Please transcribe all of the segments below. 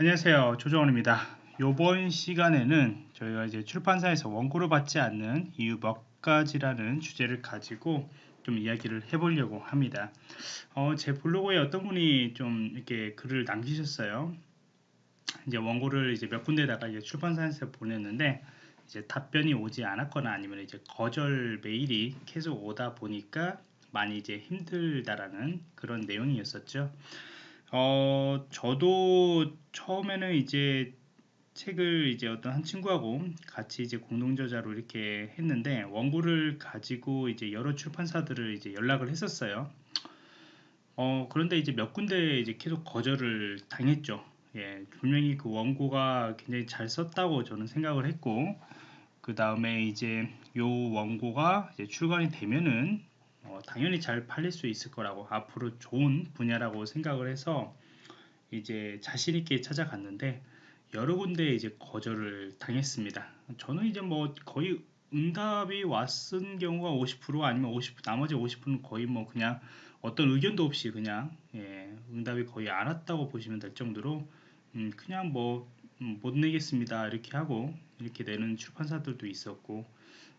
안녕하세요. 조정원입니다. 이번 시간에는 저희가 이제 출판사에서 원고를 받지 않는 이유 몇 가지라는 주제를 가지고 좀 이야기를 해보려고 합니다. 어, 제 블로그에 어떤 분이 좀 이렇게 글을 남기셨어요? 이제 원고를 이제 몇 군데다가 이제 출판사에서 보냈는데 이제 답변이 오지 않았거나 아니면 이제 거절 메일이 계속 오다 보니까 많이 이제 힘들다라는 그런 내용이었었죠. 어, 저도 처음에는 이제 책을 이제 어떤 한 친구하고 같이 이제 공동 저자로 이렇게 했는데 원고를 가지고 이제 여러 출판사들을 이제 연락을 했었어요. 어, 그런데 이제 몇 군데 이제 계속 거절을 당했죠. 예, 분명히 그 원고가 굉장히 잘 썼다고 저는 생각을 했고, 그 다음에 이제 요 원고가 이제 출간이 되면은 어, 당연히 잘 팔릴 수 있을 거라고 앞으로 좋은 분야라고 생각을 해서 이제 자신 있게 찾아갔는데 여러 군데 이제 거절을 당했습니다. 저는 이제 뭐 거의 응답이 왔은 경우가 50% 아니면 50 나머지 50%는 거의 뭐 그냥 어떤 의견도 없이 그냥 예, 응답이 거의 안 왔다고 보시면 될 정도로 음, 그냥 뭐못 음, 내겠습니다 이렇게 하고 이렇게 내는 출판사들도 있었고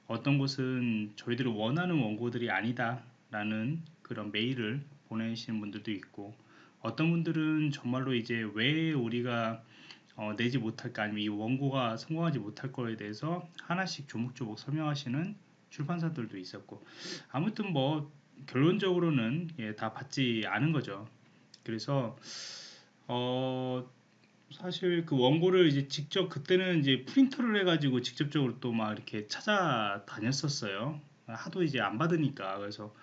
어떤 곳은 저희들이 원하는 원고들이 아니다 라는 그런 메일을 보내시는 분들도 있고 어떤 분들은 정말로 이제 왜 우리가 어, 내지 못할까 아니면 이 원고가 성공하지 못할 거에 대해서 하나씩 조목조목 설명하시는 출판사들도 있었고 아무튼 뭐 결론적으로는 예, 다 받지 않은 거죠. 그래서 어 사실 그 원고를 이제 직접 그때는 이제 프린터를 해가지고 직접적으로 또 막 이렇게 찾아다녔었어요. 하도 이제 안 받으니까 그래서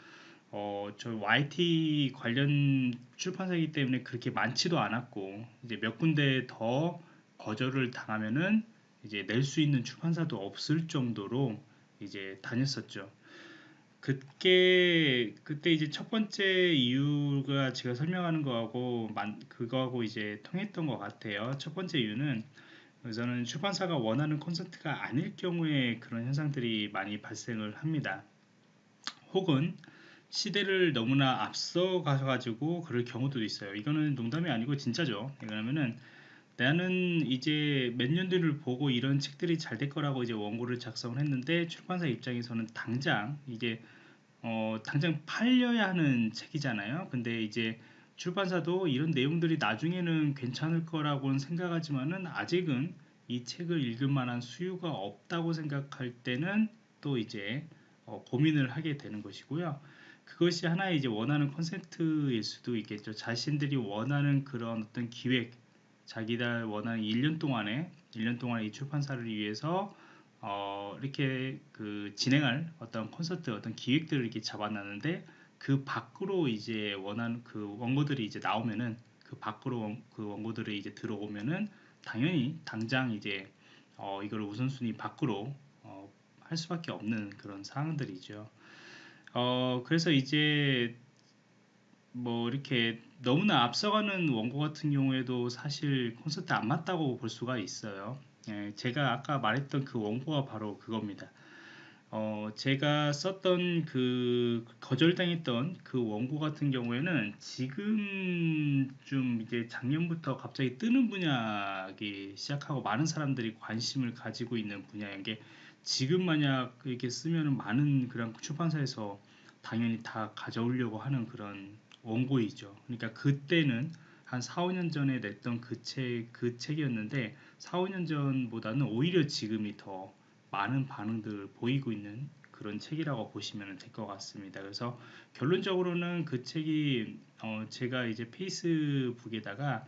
어, 저 YT 관련 출판사이기 때문에 그렇게 많지도 않았고 이제 몇 군데 더 거절을 당하면은 이제 낼 수 있는 출판사도 없을 정도로 이제 다녔었죠. 그게 그때 이제 첫 번째 이유가 제가 설명하는 거하고 만, 그거하고 이제 통했던 것 같아요. 첫 번째 이유는 우선은 출판사가 원하는 콘서트가 아닐 경우에 그런 현상들이 많이 발생을 합니다. 혹은 시대를 너무나 앞서 가셔가지고 그럴 경우도 있어요. 이거는 농담이 아니고 진짜죠. 왜냐면은 나는 이제 몇 년들을 보고 이런 책들이 잘 될 거라고 이제 원고를 작성을 했는데 출판사 입장에서는 당장 이게 어, 당장 팔려야 하는 책이잖아요. 근데 이제 출판사도 이런 내용들이 나중에는 괜찮을 거라고는 생각하지만은 아직은 이 책을 읽을 만한 수요가 없다고 생각할 때는 또 이제 어, 고민을 하게 되는 것이고요. 그것이 하나의 이제 원하는 콘센트일 수도 있겠죠. 자신들이 원하는 그런 어떤 기획, 자기들 원하는 1년 동안에 1년 동안 이 출판사를 위해서 어, 이렇게 그 진행할 어떤 콘서트 어떤 기획들을 이렇게 잡아놨는데 그 밖으로 이제 원하는 그 원고들이 이제 나오면은 그 밖으로 원, 그 원고들이 이제 들어오면은 당연히 당장 이제 어, 이걸 우선순위 밖으로 어, 할 수밖에 없는 그런 상황들이죠. 어, 그래서 이제 뭐 이렇게 너무나 앞서가는 원고 같은 경우에도 사실 콘서트 안 맞다고 볼 수가 있어요. 예, 제가 아까 말했던 그 원고가 바로 그겁니다. 어, 제가 썼던 그 거절당했던 그 원고 같은 경우에는 지금 좀 이제 작년부터 갑자기 뜨는 분야기 시작하고 많은 사람들이 관심을 가지고 있는 분야인 게 지금 만약 이렇게 쓰면 많은 그런 출판사에서 당연히 다 가져오려고 하는 그런 원고이죠. 그러니까 그때는 한 4, 5년 전에 냈던 그 책, 그 책이었는데 4, 5년 전보다는 오히려 지금이 더 많은 반응들을 보이고 있는 그런 책이라고 보시면 될 것 같습니다. 그래서 결론적으로는 그 책이 어 제가 이제 페이스북에다가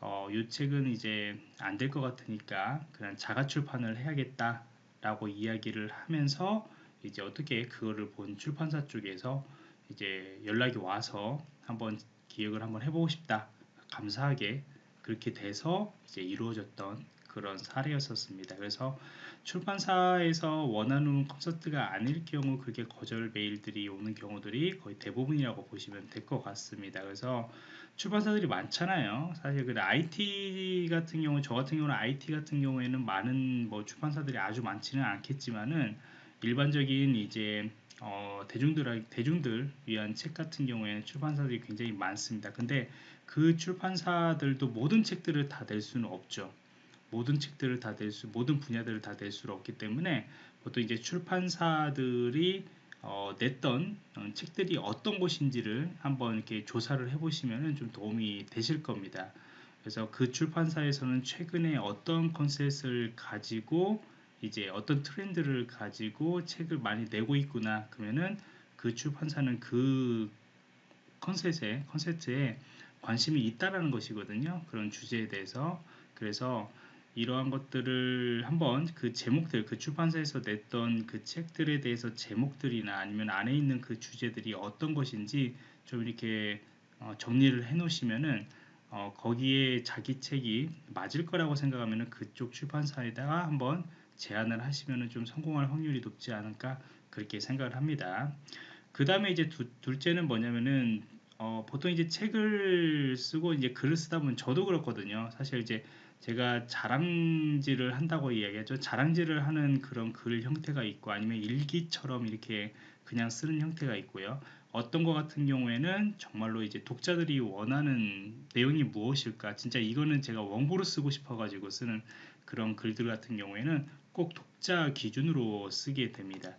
어 이 책은 이제 안 될 것 같으니까 그냥 자가 출판을 해야겠다라고 이야기를 하면서 이제 어떻게 그거를 본 출판사 쪽에서 이제 연락이 와서 한번 기획을 한번 해보고 싶다 감사하게 그렇게 돼서 이제 이루어졌던 그런 사례였었습니다. 그래서 출판사에서 원하는 콘서트가 아닐 경우 그게 거절 메일들이 오는 경우들이 거의 대부분이라고 보시면 될 것 같습니다. 그래서 출판사들이 많잖아요. 사실 그 IT 같은 경우, 저 같은 경우는 IT 같은 경우에는 많은 뭐 출판사들이 아주 많지는 않겠지만은 일반적인 이제 어, 대중들 대중들 위한 책 같은 경우에 출판사들이 굉장히 많습니다. 근데 그 출판사들도 모든 책들을 다 낼 수는 없죠. 모든 책들을 다 낼 수, 모든 분야들을 다 낼 수는 없기 때문에 보통 이제 출판사들이 어, 냈던 어, 책들이 어떤 것인지를 한번 이렇게 조사를 해보시면 좀 도움이 되실 겁니다. 그래서 그 출판사에서는 최근에 어떤 컨셉을 가지고 이제 어떤 트렌드를 가지고 책을 많이 내고 있구나 그러면은 그 출판사는 그 컨셉에 컨셉트에 관심이 있다라는 것이거든요. 그런 주제에 대해서 그래서 이러한 것들을 한번 그 제목들 그 출판사에서 냈던 그 책들에 대해서 제목들이나 아니면 안에 있는 그 주제들이 어떤 것인지 좀 이렇게 어, 정리를 해 놓으시면은 어, 거기에 자기 책이 맞을 거라고 생각하면은 그쪽 출판사에다가 한번 제안을 하시면은 좀 성공할 확률이 높지 않을까 그렇게 생각을 합니다. 그 다음에 이제 두, 둘째는 뭐냐면은 어, 보통 이제 책을 쓰고 이제 글을 쓰다 보면 저도 그렇거든요. 사실 이제 제가 자랑질을 한다고 이야기하죠. 자랑질을 하는 그런 글 형태가 있고 아니면 일기처럼 이렇게 그냥 쓰는 형태가 있고요. 어떤 것 같은 경우에는 정말로 이제 독자들이 원하는 내용이 무엇일까 진짜 이거는 제가 원고로 쓰고 싶어 가지고 쓰는 그런 글들 같은 경우에는 꼭 독자 기준으로 쓰게 됩니다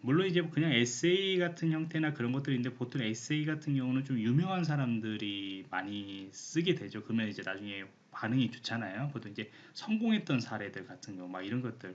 물론 이제 그냥 에세이 같은 형태나 그런 것들인데 보통 에세이 같은 경우는 좀 유명한 사람들이 많이 쓰게 되죠 그러면 이제 나중에 반응이 좋잖아요. 보통 이제 성공했던 사례들 같은 경우 막 이런 것들.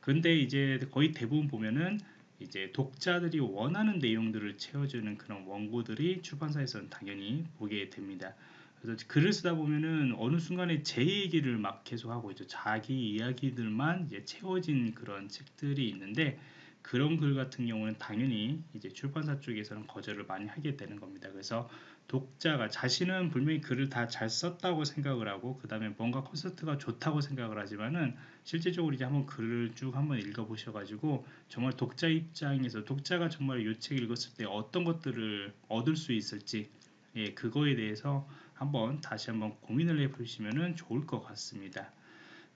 근데 이제 거의 대부분 보면은 이제 독자들이 원하는 내용들을 채워주는 그런 원고들이 출판사에서는 당연히 보게 됩니다. 그래서 글을 쓰다 보면은 어느 순간에 제 얘기를 막 계속 하고 있죠. 자기 이야기들만 이제 채워진 그런 책들이 있는데 그런 글 같은 경우는 당연히 이제 출판사 쪽에서는 거절을 많이 하게 되는 겁니다. 그래서 독자가 자신은 분명히 글을 다 잘 썼다고 생각을 하고 그 다음에 뭔가 콘서트가 좋다고 생각을 하지만은 실제적으로 이제 한번 글을 쭉 한번 읽어 보셔 가지고 정말 독자 입장에서 독자가 정말 이책 읽었을 때 어떤 것들을 얻을 수 있을지 예 그거에 대해서 한번 다시 한번 고민을 해 보시면은 좋을 것 같습니다.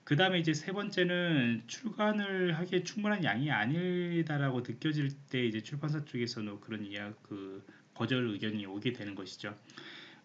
그 다음에 이제 세 번째는 출간을 하기에 충분한 양이 아니다라고 느껴질 때 이제 출판사 쪽에서는 그런 이야 그 거절 의견이 오게 되는 것이죠.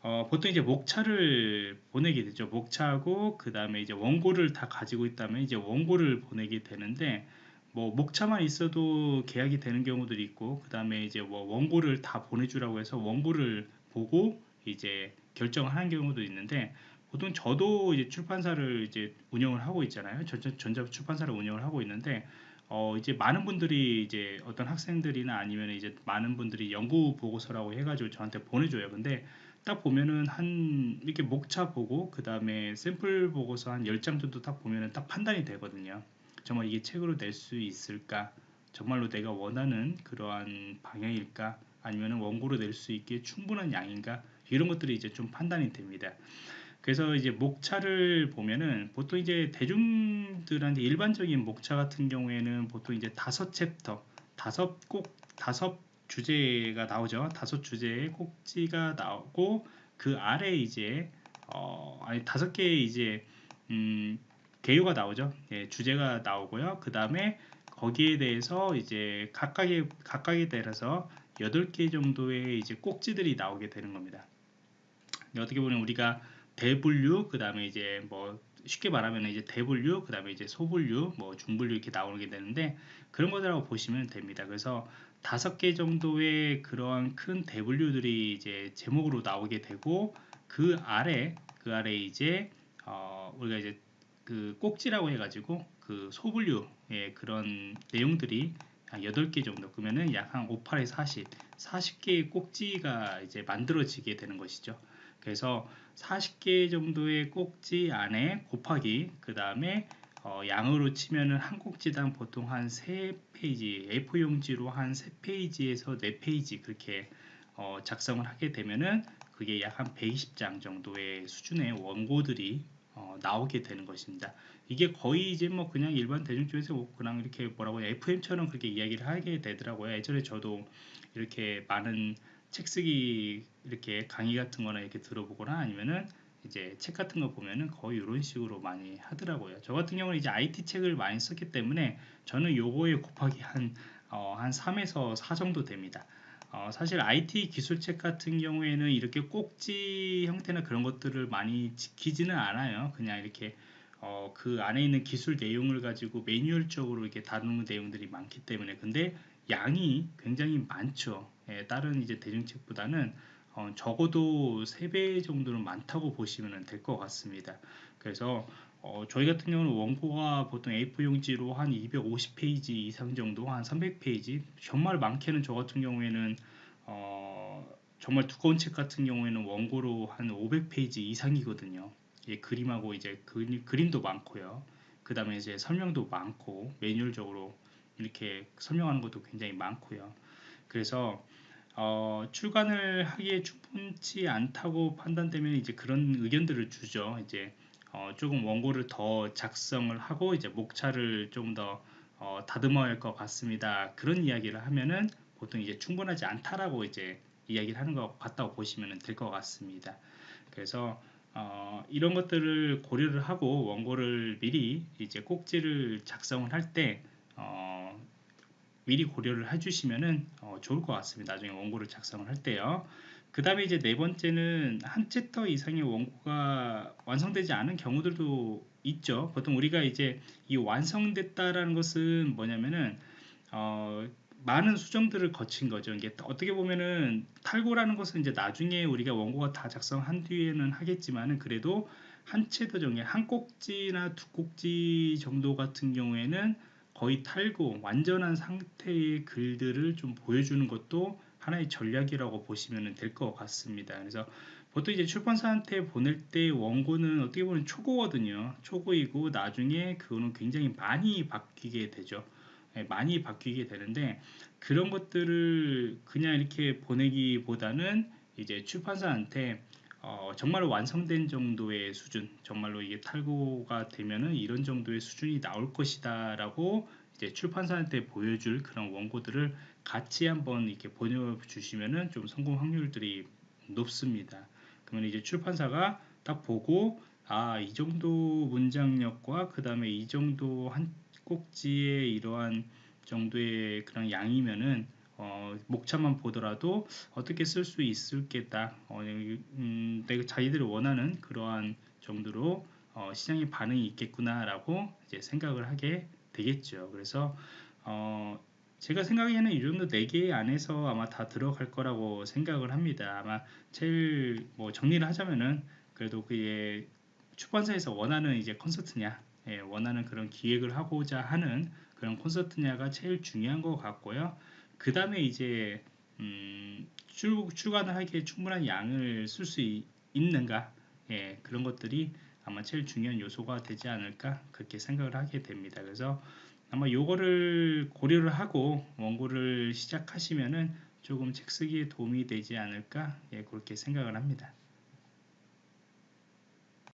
어, 보통 이제 목차를 보내게 되죠. 목차하고 그 다음에 이제 원고를 다 가지고 있다면 이제 원고를 보내게 되는데 뭐 목차만 있어도 계약이 되는 경우들이 있고 그 다음에 이제 뭐 원고를 다 보내주라고 해서 원고를 보고 이제 결정을 하는 경우도 있는데 보통 저도 이제 출판사를 이제 운영을 하고 있잖아요. 전자, 출판사를 운영을 하고 있는데 어 이제 많은 분들이 이제 어떤 학생들이나 아니면 이제 많은 분들이 연구 보고서라고 해가지고 저한테 보내줘요. 근데 딱 보면은 한 이렇게 목차 보고 그 다음에 샘플 보고서 한 10장 정도 딱 보면은 딱 판단이 되거든요. 정말 이게 책으로 낼 수 있을까? 정말로 내가 원하는 그러한 방향일까? 아니면 원고로 낼 수 있게 충분한 양인가? 이런 것들이 이제 좀 판단이 됩니다. 그래서 이제 목차를 보면은 보통 이제 대중들한테 일반적인 목차 같은 경우에는 보통 이제 다섯 챕터, 다섯 꼭 다섯 주제가 나오죠. 다섯 주제의 꼭지가 나오고 그 아래 이제 어 아니 다섯 개의 이제 음 개요가 나오죠. 예, 주제가 나오고요. 그 다음에 거기에 대해서 이제 각각의 각각에 따라서 여덟 개 정도의 이제 꼭지들이 나오게 되는 겁니다. 어떻게 보면 우리가 대분류 그 다음에 이제 뭐 쉽게 말하면 이제 대분류 그 다음에 이제 소분류 뭐 중분류 이렇게 나오게 되는데 그런 것들하고 보시면 됩니다. 그래서 다섯 개 정도의 그러한 큰 대분류들이 이제 제목으로 나오게 되고 그 아래 그 아래 이제 어 우리가 이제 그 꼭지라고 해가지고 그 소분류의 그런 내용들이 한 8개 정도 그러면은 약 한 5, 8에 40 40개의 꼭지가 이제 만들어지게 되는 것이죠 그래서 40개 정도의 꼭지 안에 곱하기 그 다음에 어, 양으로 치면은 한 꼭지당 보통 한 3페이지 A4 용지로 한 3페이지에서 4페이지 그렇게 어, 작성을 하게 되면은 그게 약 한 120장 정도의 수준의 원고들이 어, 나오게 되는 것입니다. 이게 거의 이제 뭐 그냥 일반 대중 쪽에서 뭐 그냥 이렇게 뭐라고 FM처럼 그렇게 이야기를 하게 되더라고요. 예전에 저도 이렇게 많은 책 쓰기 이렇게 강의 같은 거나 이렇게 들어보거나 아니면은 이제 책 같은 거 보면은 거의 이런 식으로 많이 하더라고요. 저 같은 경우는 이제 IT 책을 많이 썼기 때문에 저는 요거에 곱하기 한, 어, 한 3에서 4 정도 됩니다. 어, 사실 IT 기술책 같은 경우에는 이렇게 꼭지 형태나 그런 것들을 많이 지키지는 않아요. 그냥 이렇게 어, 그 안에 있는 기술 내용을 가지고 매뉴얼적으로 이렇게 다루는 내용들이 많기 때문에 근데 양이 굉장히 많죠. 예, 다른 이제 대중책보다는 어, 적어도 3배 정도는 많다고 보시면 될 것 같습니다. 그래서 어, 저희 같은 경우는 원고가 보통 A4 용지로 한 250페이지 이상 정도, 한 300페이지. 정말 많게는 저 같은 경우에는 어, 정말 두꺼운 책 같은 경우에는 원고로 한 500페이지 이상이거든요. 예, 그림하고 이제 그림, 그림도 많고요. 그 다음에 이제 설명도 많고 매뉴얼적으로 이렇게 설명하는 것도 굉장히 많고요. 그래서 어, 출간을 하기에 충분치 않다고 판단되면 이제 그런 의견들을 주죠. 이제 어, 조금 원고를 더 작성을 하고 이제 목차를 좀더 어, 다듬어야 할 것 같습니다. 그런 이야기를 하면은 보통 이제 충분하지 않다라고 이제 이야기를 하는 것 같다고 보시면 될 것 같습니다. 그래서 어, 이런 것들을 고려를 하고 원고를 미리 이제 꼭지를 작성을 할 때 어, 미리 고려를 해주시면은 어, 좋을 것 같습니다. 나중에 원고를 작성을 할 때요. 그 다음에 이제 네 번째는 한 챕터 이상의 원고가 완성되지 않은 경우들도 있죠. 보통 우리가 이제 이 완성됐다라는 것은 뭐냐면은 어, 많은 수정들을 거친 거죠. 이게 어떻게 보면은 탈고라는 것은 이제 나중에 우리가 원고가 다 작성한 뒤에는 하겠지만은 그래도 한 챕터 정에 한 꼭지나 두 꼭지 정도 같은 경우에는 거의 탈고 완전한 상태의 글들을 좀 보여주는 것도 하나의 전략이라고 보시면 될 것 같습니다. 그래서 보통 이제 출판사한테 보낼 때 원고는 어떻게 보면 초고거든요. 초고이고 나중에 그거는 굉장히 많이 바뀌게 되죠. 예, 많이 바뀌게 되는데 그런 것들을 그냥 이렇게 보내기보다는 이제 출판사한테 어, 정말 완성된 정도의 수준, 정말로 이게 탈고가 되면은 이런 정도의 수준이 나올 것이다 라고 이제 출판사한테 보여줄 그런 원고들을 같이 한번 이렇게 보내주시면은 좀 성공 확률들이 높습니다. 그러면 이제 출판사가 딱 보고 아, 이 정도 문장력과 그 다음에 이 정도 한 꼭지의 이러한 정도의 그런 양이면은 어, 목차만 보더라도 어떻게 쓸 수 있을겠다. 어, 음, 내가 자기들이 원하는 그러한 정도로 어, 시장의 반응이 있겠구나라고 이제 생각을 하게 되겠죠. 그래서 어, 제가 생각에는 이 정도 4개 안에서 아마 다 들어갈 거라고 생각을 합니다. 아마 제일 뭐 정리를 하자면은 그래도 그게 출판사에서 원하는 이제 콘서트냐, 예, 원하는 그런 기획을 하고자 하는 그런 콘서트냐가 제일 중요한 것 같고요. 그 다음에 이제 음, 출, 출간을 하기에 충분한 양을 쓸 수 있는가 예, 그런 것들이 아마 제일 중요한 요소가 되지 않을까 그렇게 생각을 하게 됩니다. 그래서 아마 요거를 고려를 하고 원고를 시작하시면은 조금 책 쓰기에 도움이 되지 않을까 예, 그렇게 생각을 합니다.